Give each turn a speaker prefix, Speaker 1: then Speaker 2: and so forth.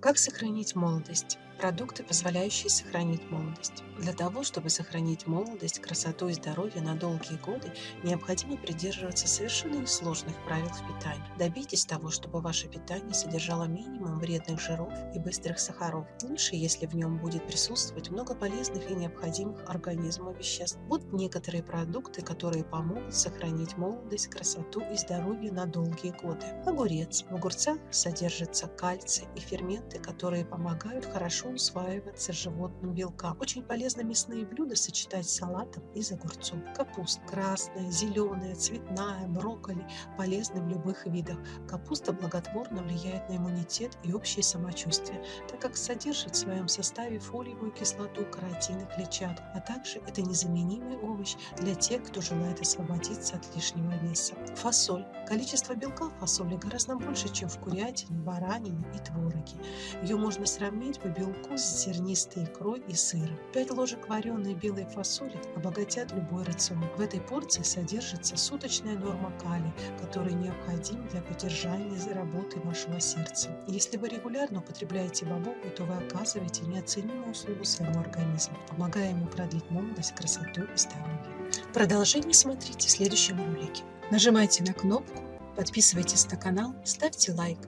Speaker 1: Как сохранить молодость? Продукты, позволяющие сохранить молодость. Для того, чтобы сохранить молодость, красоту и здоровье на долгие годы, необходимо придерживаться совершенно несложных правил в питании. Добейтесь того, чтобы ваше питание содержало минимум вредных жиров и быстрых сахаров. Лучше, если в нем будет присутствовать много полезных и необходимых организму веществ. Вот некоторые продукты, которые помогут сохранить молодость, красоту и здоровье на долгие годы. Огурец. В огурцах содержится кальций и ферменты, которые помогают хорошо усваиваться животным белкам. Очень полезно мясные блюда сочетать с салатом из огурцов. Капуста красная, зеленая, цветная, брокколи полезны в любых видах. Капуста благотворно влияет на иммунитет и общее самочувствие, так как содержит в своем составе фолиевую кислоту, каротин и клетчатку, а также это незаменимый овощ для тех, кто желает освободиться от лишнего веса. Фасоль. Количество белка в фасоли гораздо больше, чем в курятине, баранине и твороге. Ее можно сравнить по белку вкус зернистой икрой и сыром. 5 ложек вареной белой фасоли обогатят любой рацион. В этой порции содержится суточная норма калия, который необходим для поддержания работы вашего сердца. Если вы регулярно употребляете бобовку, то вы оказываете неоценимую услугу своему организму, помогая ему продлить молодость, красоту и здоровье. Продолжение смотрите в следующем ролике. Нажимайте на кнопку, подписывайтесь на канал, ставьте лайк.